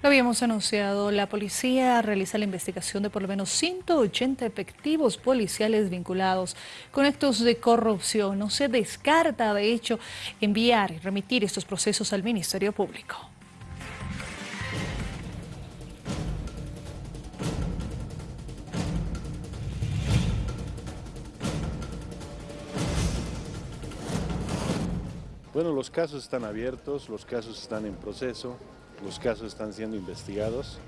Lo habíamos anunciado, la policía realiza la investigación de por lo menos 180 efectivos policiales vinculados con actos de corrupción. No se descarta, de hecho, enviar y remitir estos procesos al Ministerio Público. Bueno, los casos están abiertos, los casos están en proceso. Los casos están siendo investigados,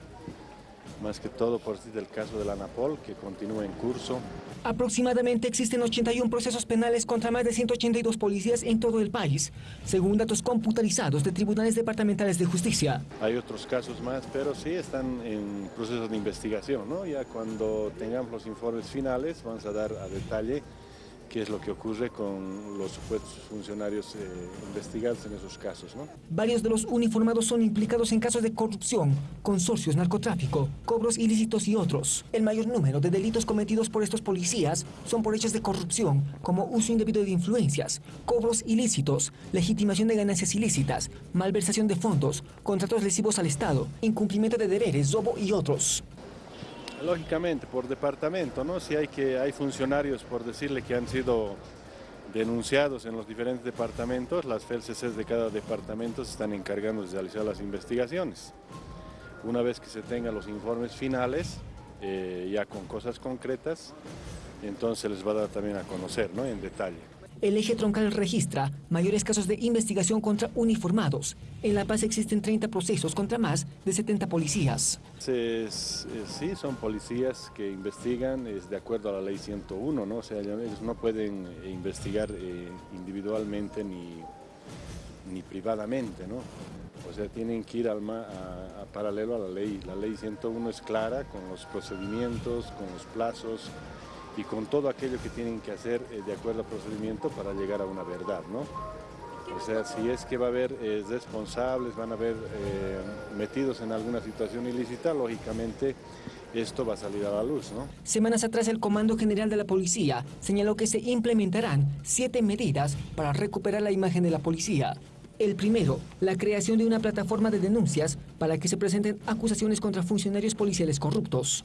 más que todo por sí del caso de la ANAPOL, que continúa en curso. Aproximadamente existen 81 procesos penales contra más de 182 policías en todo el país, según datos computarizados de tribunales departamentales de justicia. Hay otros casos más, pero sí están en procesos de investigación. ¿no? Ya cuando tengamos los informes finales vamos a dar a detalle qué es lo que ocurre con los supuestos funcionarios eh, investigados en esos casos. Varios de los uniformados son implicados en casos de corrupción, consorcios, narcotráfico, cobros ilícitos y otros. El mayor número de delitos cometidos por estos policías son por hechos de corrupción, como uso indebido de influencias, cobros ilícitos, legitimación de ganancias ilícitas, malversación de fondos, contratos lesivos al Estado, incumplimiento de deberes, robo y otros. Lógicamente, por departamento, ¿no? Si hay, que, hay funcionarios, por decirle, que han sido denunciados en los diferentes departamentos, las FELCCs de cada departamento se están encargando de realizar las investigaciones. Una vez que se tengan los informes finales, eh, ya con cosas concretas, entonces les va a dar también a conocer, ¿no? En detalle. El eje troncal registra mayores casos de investigación contra uniformados. En La Paz existen 30 procesos contra más de 70 policías. sí, son policías que investigan es de acuerdo a la ley 101, ¿no? O sea, ellos no pueden eh, investigar eh, individualmente ni, ni privadamente, ¿no? O sea, tienen que ir al a, paralelo a la ley. La ley 101 es clara con los procedimientos, con los plazos, y con todo aquello que tienen que hacer eh, de acuerdo al procedimiento para llegar a una verdad, ¿no? O sea, si es que va a haber eh, responsables, van a haber eh, metidos en alguna situación ilícita, lógicamente esto va a salir a la luz, ¿no? Semanas atrás el Comando General de la Policía señaló que se implementarán siete medidas para recuperar la imagen de la policía. El primero, la creación de una plataforma de denuncias para que se presenten acusaciones contra funcionarios policiales corruptos.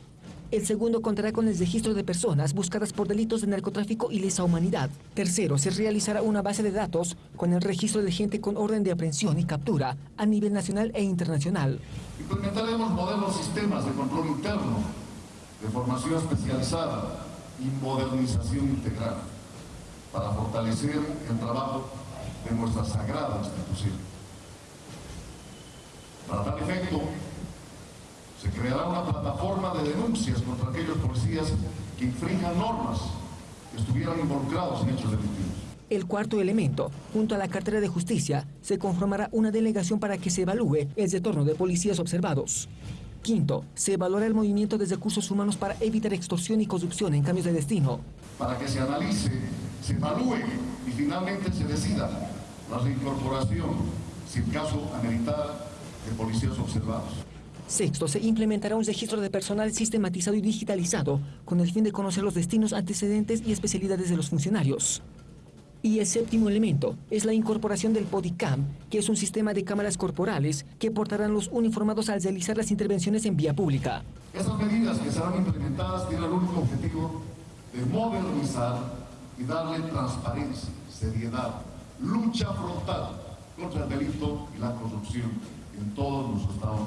El segundo contará con el registro de personas buscadas por delitos de narcotráfico y lesa humanidad. Tercero, se realizará una base de datos con el registro de gente con orden de aprehensión y captura a nivel nacional e internacional. Implementaremos modelos sistemas de control interno, de formación especializada y modernización integral para fortalecer el trabajo de nuestra sagrada institución. Para tal efecto, se creará una plataforma de denuncias contra aquellos policías que infrinjan normas, que estuvieran involucrados en hechos delictivos. El cuarto elemento, junto a la cartera de justicia, se conformará una delegación para que se evalúe el retorno de policías observados. Quinto, se evaluará el movimiento de recursos humanos para evitar extorsión y corrupción en cambios de destino. Para que se analice, se evalúe y finalmente se decida la reincorporación, si el caso ameritara, de policías observados. Sexto, se implementará un registro de personal sistematizado y digitalizado con el fin de conocer los destinos, antecedentes y especialidades de los funcionarios. Y el séptimo elemento es la incorporación del Bodycam, que es un sistema de cámaras corporales que portarán los uniformados al realizar las intervenciones en vía pública. Estas medidas que serán implementadas tienen el único objetivo de modernizar y darle transparencia, seriedad, lucha frontal contra el delito y la corrupción en todos los estados